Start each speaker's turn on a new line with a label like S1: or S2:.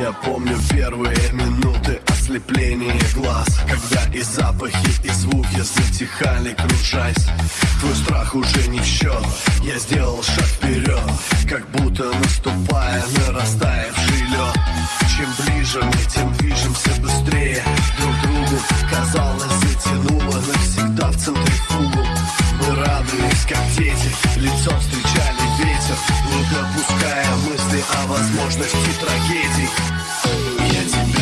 S1: Я
S2: помню первые минуты ослепления глаз Когда и запахи, и звуки затихали, кружась. Твой страх уже не в счет Я сделал шаг вперед Как будто наступая на растаявший лед. Чем ближе мы, тем движемся быстрее. Друг другу Казалось, затянуло навсегда в центрифугу Мы радовались, как дети Лицом встречали возможности трагедий. Я тебя